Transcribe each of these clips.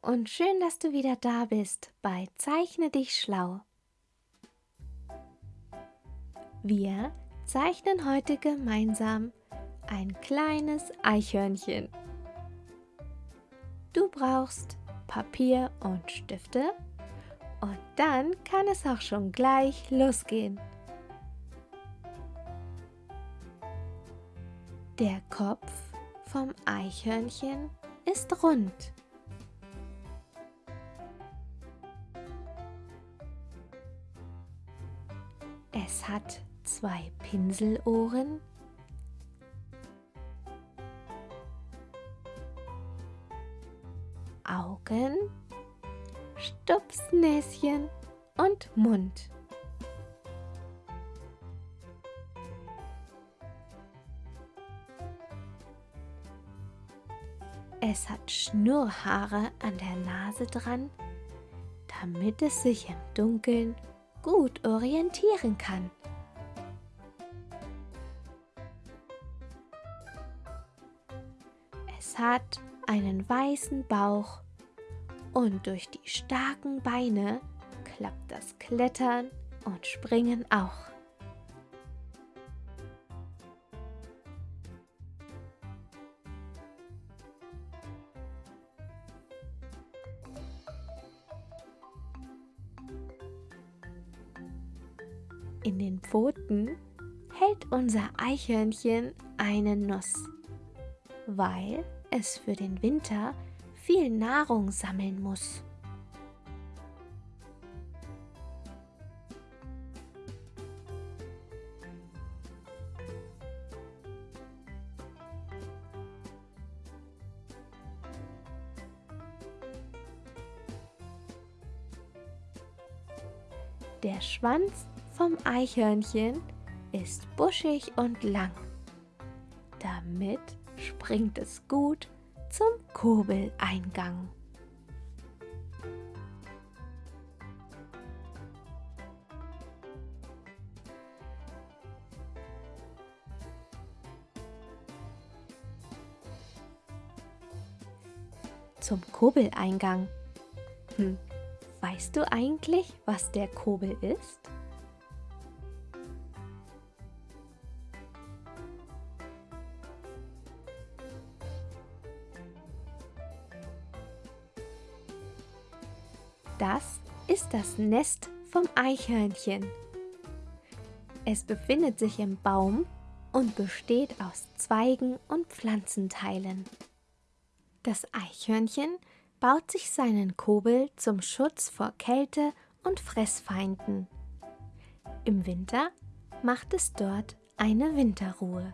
und schön, dass du wieder da bist bei Zeichne dich schlau. Wir zeichnen heute gemeinsam ein kleines Eichhörnchen. Du brauchst Papier und Stifte und dann kann es auch schon gleich losgehen. Der Kopf vom Eichhörnchen ist rund. Es hat zwei Pinselohren, Augen, Stupsnäschen und Mund. Es hat Schnurrhaare an der Nase dran, damit es sich im Dunkeln gut orientieren kann. Es hat einen weißen Bauch und durch die starken Beine klappt das Klettern und Springen auch. In den Pfoten hält unser Eichhörnchen eine Nuss, weil es für den Winter viel Nahrung sammeln muss. Der Schwanz vom Eichhörnchen ist buschig und lang. Damit springt es gut zum Kurbeleingang. Zum Kurbeleingang. Hm, weißt du eigentlich, was der Kurbel ist? Das ist das Nest vom Eichhörnchen. Es befindet sich im Baum und besteht aus Zweigen und Pflanzenteilen. Das Eichhörnchen baut sich seinen Kobel zum Schutz vor Kälte und Fressfeinden. Im Winter macht es dort eine Winterruhe.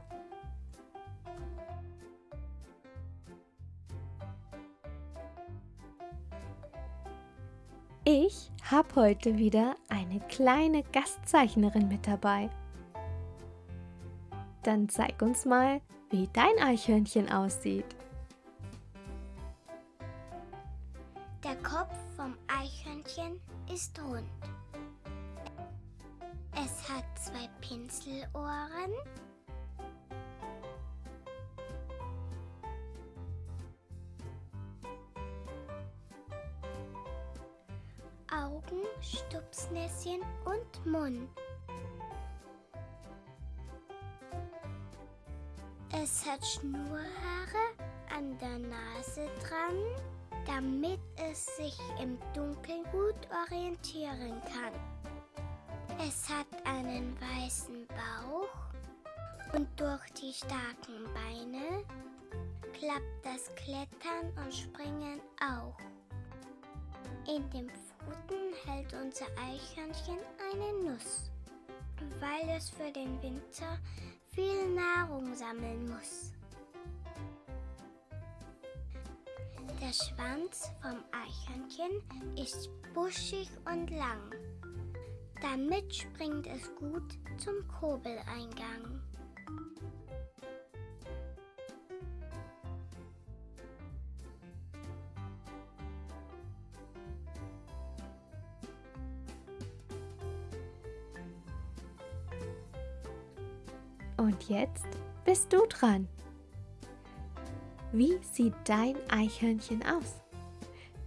Ich habe heute wieder eine kleine Gastzeichnerin mit dabei. Dann zeig uns mal, wie dein Eichhörnchen aussieht. Der Kopf vom Eichhörnchen ist rund. Es hat zwei Pinselohren Augen, Stupsnäschen und Mund. Es hat Schnurhaare an der Nase dran, damit es sich im Dunkeln gut orientieren kann. Es hat einen weißen Bauch und durch die starken Beine klappt das Klettern und Springen auch. In dem Pfoten hält unser Eichhörnchen eine Nuss, weil es für den Winter viel Nahrung sammeln muss. Der Schwanz vom Eichhörnchen ist buschig und lang. Damit springt es gut zum Kurbeleingang. Und jetzt bist du dran. Wie sieht dein Eichhörnchen aus?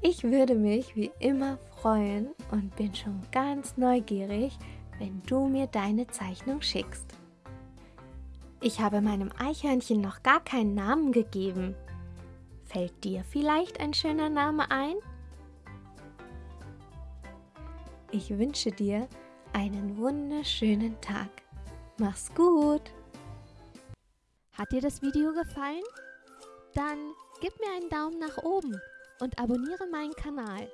Ich würde mich wie immer freuen und bin schon ganz neugierig, wenn du mir deine Zeichnung schickst. Ich habe meinem Eichhörnchen noch gar keinen Namen gegeben. Fällt dir vielleicht ein schöner Name ein? Ich wünsche dir einen wunderschönen Tag. Mach's gut! Hat dir das Video gefallen? Dann gib mir einen Daumen nach oben und abonniere meinen Kanal.